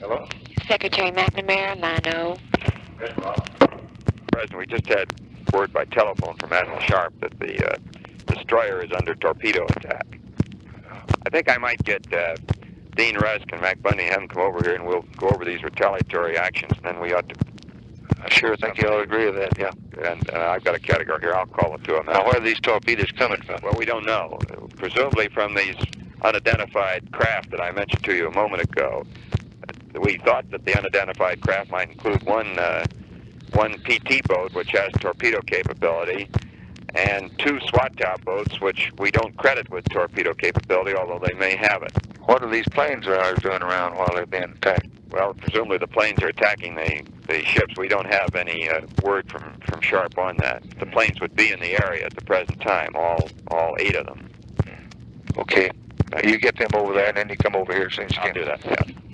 Hello? Secretary McNamara, line O. President, we just had word by telephone from Admiral Sharp that the uh, destroyer is under torpedo attack. I think I might get uh, Dean Rusk and Mac Bundy and have them come over here and we'll go over these retaliatory actions and then we ought to. I sure think you all agree with that, yeah. And uh, I've got a category here. I'll call it to them. Now, where are these torpedoes coming from? Well, we don't know. Presumably from these unidentified craft that I mentioned to you a moment ago. We thought that the unidentified craft might include one uh, one PT boat, which has torpedo capability, and two Swatow boats, which we don't credit with torpedo capability, although they may have it. What are these planes of ours doing around while they're being attacked? Well, presumably the planes are attacking the, the ships. We don't have any uh, word from, from Sharp on that. The planes would be in the area at the present time, all all eight of them. Okay. Now, you get them over there, and then you come over here as soon as you I'll can. do that, yeah.